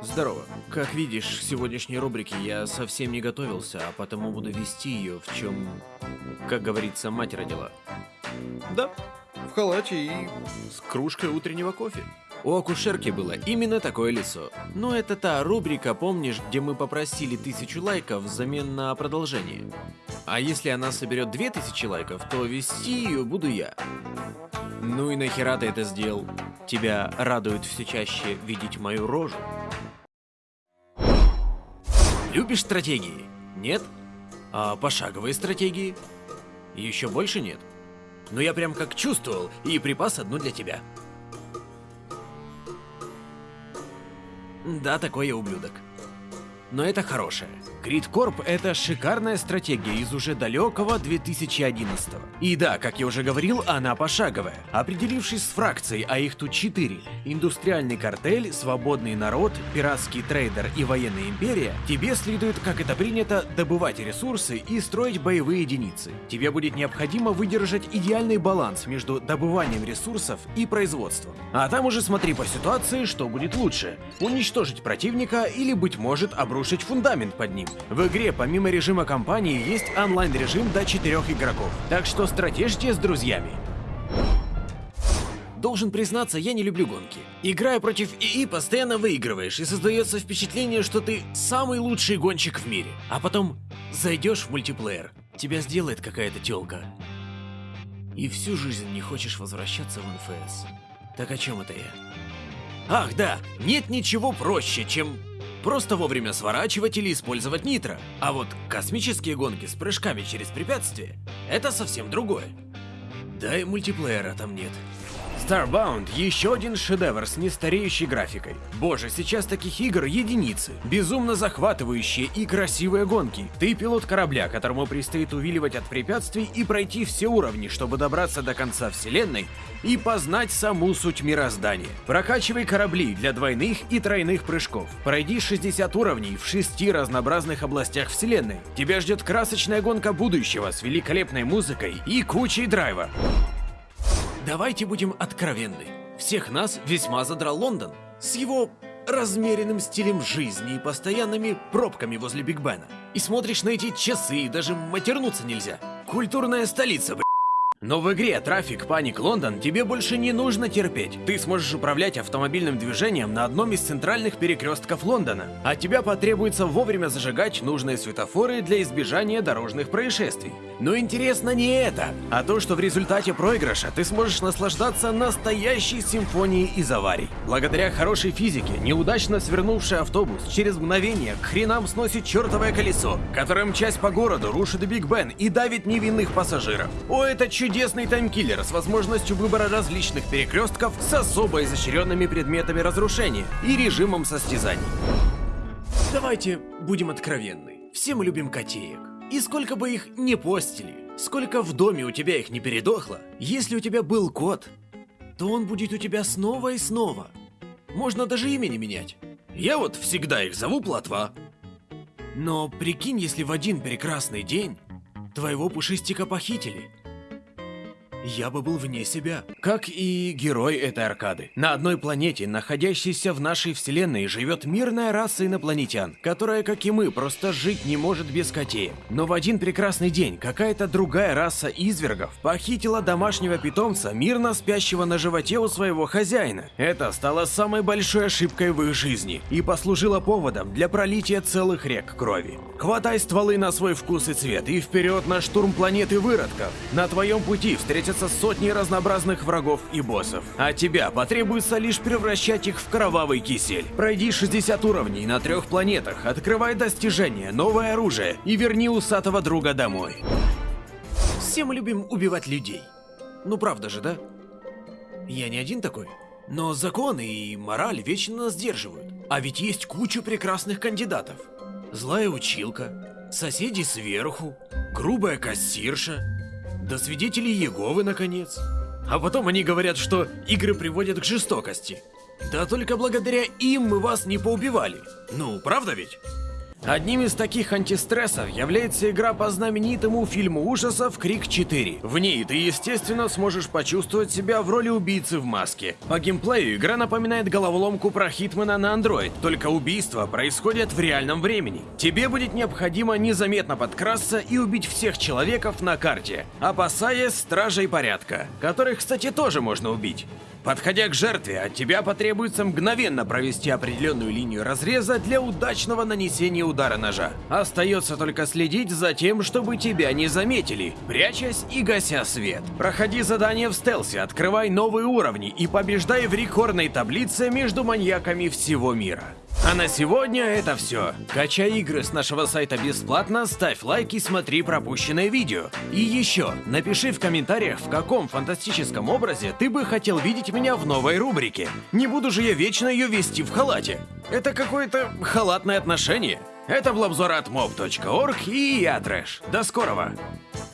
Здорово. Как видишь, к сегодняшней рубрике я совсем не готовился, а потому буду вести ее, в чем, как говорится, мать родила. Да, в халате и с кружкой утреннего кофе. У акушерки было именно такое лицо. Но это та рубрика, помнишь, где мы попросили тысячу лайков взамен на продолжение. А если она соберет две тысячи лайков, то вести ее буду я. Ну и нахера ты это сделал? Тебя радует все чаще видеть мою рожу? Любишь стратегии? Нет? А пошаговые стратегии? Еще больше нет? Но я прям как чувствовал и припас одну для тебя. Да, такой я ублюдок. Но это хорошее. Кридкорп — это шикарная стратегия из уже далекого 2011 -го. И да, как я уже говорил, она пошаговая. Определившись с фракцией, а их тут 4 — индустриальный картель, свободный народ, пиратский трейдер и военная империя, тебе следует, как это принято, добывать ресурсы и строить боевые единицы. Тебе будет необходимо выдержать идеальный баланс между добыванием ресурсов и производством. А там уже смотри по ситуации, что будет лучше — уничтожить противника или, быть может, обрушить фундамент под ним. В игре помимо режима кампании есть онлайн-режим до 4 игроков, так что стратежьте с друзьями. Должен признаться, я не люблю гонки. Играя против ИИ, постоянно выигрываешь, и создается впечатление, что ты самый лучший гонщик в мире. А потом зайдешь в мультиплеер, тебя сделает какая-то тёлка. И всю жизнь не хочешь возвращаться в НФС. Так о чем это я? Ах да, нет ничего проще, чем Просто вовремя сворачивать или использовать нитро. А вот космические гонки с прыжками через препятствия — это совсем другое. Да и мультиплеера там нет. Starbound — еще один шедевр с нестареющей графикой. Боже, сейчас таких игр единицы. Безумно захватывающие и красивые гонки. Ты пилот корабля, которому предстоит увиливать от препятствий и пройти все уровни, чтобы добраться до конца вселенной и познать саму суть мироздания. Прокачивай корабли для двойных и тройных прыжков. Пройди 60 уровней в шести разнообразных областях вселенной. Тебя ждет красочная гонка будущего с великолепной музыкой и кучей драйва. Давайте будем откровенны. Всех нас весьма задрал Лондон. С его размеренным стилем жизни и постоянными пробками возле Биг Бена. И смотришь на эти часы, и даже матернуться нельзя. Культурная столица, б***ь. Но в игре Traffic Panic London тебе больше не нужно терпеть. Ты сможешь управлять автомобильным движением на одном из центральных перекрестков Лондона. От тебя потребуется вовремя зажигать нужные светофоры для избежания дорожных происшествий. Но интересно не это, а то, что в результате проигрыша ты сможешь наслаждаться настоящей симфонией из аварий. Благодаря хорошей физике, неудачно свернувший автобус через мгновение к хренам сносит чертовое колесо, которое мчась по городу рушит Биг Бен и давит невинных пассажиров. О, это чудесный таймкиллер с возможностью выбора различных перекрестков с особо изощренными предметами разрушения и режимом состязаний. Давайте будем откровенны. Все мы любим котеек. И сколько бы их не постили, сколько в доме у тебя их не передохло, если у тебя был кот, то он будет у тебя снова и снова. Можно даже имя не менять. Я вот всегда их зову Платва. Но прикинь, если в один прекрасный день твоего пушистика похитили. Я бы был вне себя. Как и герой этой аркады. На одной планете, находящейся в нашей вселенной, живет мирная раса инопланетян, которая, как и мы, просто жить не может без котеек. Но в один прекрасный день какая-то другая раса извергов похитила домашнего питомца, мирно спящего на животе у своего хозяина. Это стало самой большой ошибкой в их жизни и послужило поводом для пролития целых рек крови. Хватай стволы на свой вкус и цвет и вперед на штурм планеты выродков. На твоем пути встретятся сотни разнообразных врагов и боссов. А тебя потребуется лишь превращать их в кровавый кисель. Пройди 60 уровней на трех планетах, открывай достижения, новое оружие и верни усатого друга домой. Все мы любим убивать людей. Ну правда же, да? Я не один такой. Но законы и мораль вечно нас сдерживают. А ведь есть куча прекрасных кандидатов. Злая училка, соседи сверху, грубая кассирша, до свидетелей Еговы, наконец. А потом они говорят, что игры приводят к жестокости. Да только благодаря им мы вас не поубивали. Ну, правда ведь? Одним из таких антистрессов является игра по знаменитому фильму ужасов «Крик 4». В ней ты, естественно, сможешь почувствовать себя в роли убийцы в маске. По геймплею игра напоминает головоломку про Хитмана на Android, только убийства происходят в реальном времени. Тебе будет необходимо незаметно подкрасться и убить всех человеков на карте, опасаясь стражей порядка, которых, кстати, тоже можно убить. Подходя к жертве, от тебя потребуется мгновенно провести определенную линию разреза для удачного нанесения удара ножа. Остается только следить за тем, чтобы тебя не заметили, прячась и гася свет. Проходи задание в стелсе, открывай новые уровни и побеждай в рекордной таблице между маньяками всего мира. А на сегодня это все. Качай игры с нашего сайта бесплатно, ставь лайк и смотри пропущенное видео. И еще, напиши в комментариях, в каком фантастическом образе ты бы хотел видеть меня в новой рубрике. Не буду же я вечно ее вести в халате. Это какое-то халатное отношение. Это был обзор от mob.org и я Трэш. До скорого!